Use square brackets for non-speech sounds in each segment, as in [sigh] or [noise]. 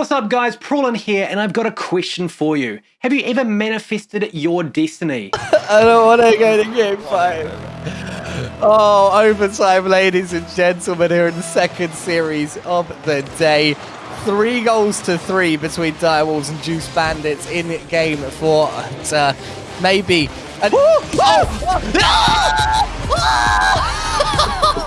What's up guys, Prawlin here and I've got a question for you. Have you ever manifested your destiny? [laughs] I don't want to go to game five. Oh, overtime, ladies and gentlemen, here in the second series of the day. Three goals to three between Direwolves and Juice Bandits in game four. And, uh, maybe... An oh, oh, oh,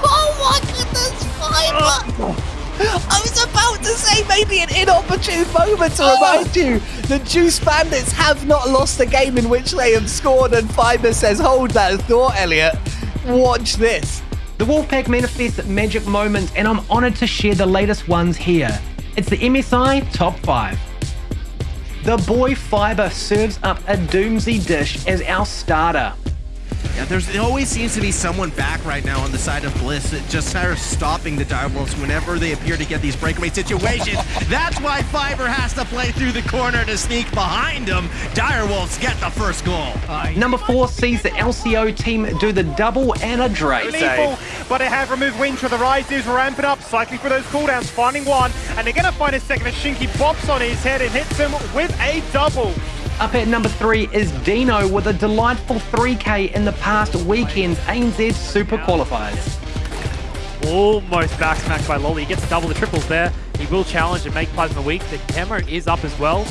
oh my goodness, Fiber! I was about to say maybe an inopportune moment to ah. remind you the Juice Bandits have not lost a game in which they have scored, and Fiber says, hold that thought, Elliot. Watch this. The Wolfpack manifests magic moments, and I'm honored to share the latest ones here. It's the MSI Top 5. The boy Fiber serves up a Doomsy dish as our starter. Yeah, there's it always seems to be someone back right now on the side of Bliss, that just kind of stopping the Direwolves whenever they appear to get these breakaway situations. That's why Fiber has to play through the corner to sneak behind him. Direwolves get the first goal. Number four sees the LCO team do the double and a Drake. Lethal, but they have removed wind to the rise. Is ramping up, cycling for those cooldowns, finding one, and they're going to find a second as Shinky pops on his head and hits him with a double. Up at number three is Dino with a delightful 3K in the past weekend's ANZ Super Qualifiers. Almost back smacked by Lolly. He gets double the triples there. He will challenge and make Plasma weak. The camera is up as well.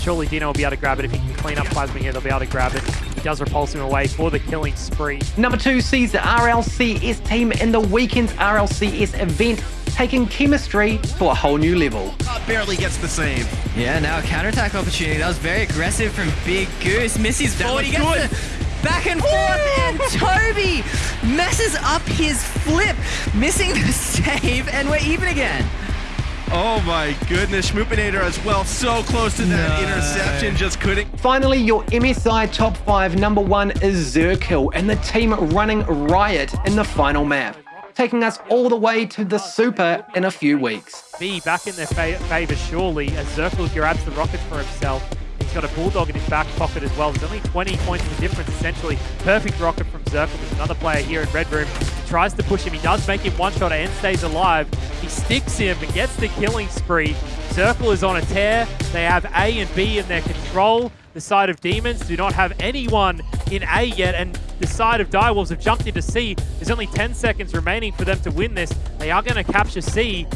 Surely Dino will be able to grab it. If he can clean up Plasma here, they'll be able to grab it. He does repulse him away for the killing spree. Number two sees the RLCS team in the weekend's RLCS event taking chemistry to a whole new level. Uh, barely gets the save. Yeah, now a counterattack opportunity. That was very aggressive from Big Goose. Misses forward. He gets good. the back and forth, and Toby messes up his flip, missing the [laughs] save, and we're even again. Oh my goodness, Schmoopinator as well, so close to that no. interception, just couldn't. Finally, your MSI top five number one is Zerkill and the team running riot in the final map taking us all the way to the Super in a few weeks. B back in their fa favor surely as Zerkill grabs the rockets for himself. He's got a Bulldog in his back pocket as well. There's only 20 points of difference essentially. Perfect rocket from Zerkill. There's another player here in Red Room. He tries to push him. He does make him one shot and stays alive. He sticks him and gets the killing spree. Circle is on a tear. They have A and B in their control. The side of Demons do not have anyone in A yet, and the side of Direwolves have jumped into C. There's only 10 seconds remaining for them to win this. They are going to capture C.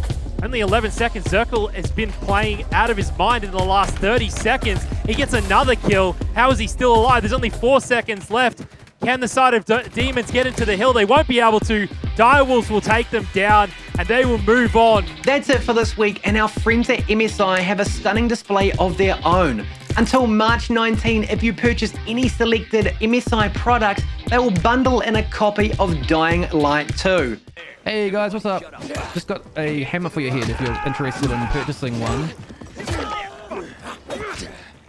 Only 11 seconds. Zerkill has been playing out of his mind in the last 30 seconds. He gets another kill. How is he still alive? There's only four seconds left. Can the side of D Demons get into the hill? They won't be able to. Direwolves will take them down and they will move on. That's it for this week, and our friends at MSI have a stunning display of their own. Until March 19, if you purchase any selected MSI products, they will bundle in a copy of Dying Light 2. Hey guys, what's up? Just got a hammer for your head if you're interested in purchasing one.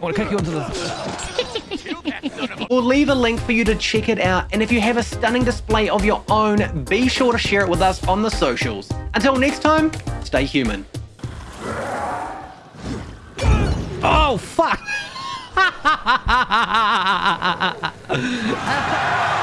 I want to kick you into the... we'll leave a link for you to check it out, and if you have a stunning display of your own, be sure to share it with us on the socials. Until next time, stay human. Oh, fuck! ハハハハ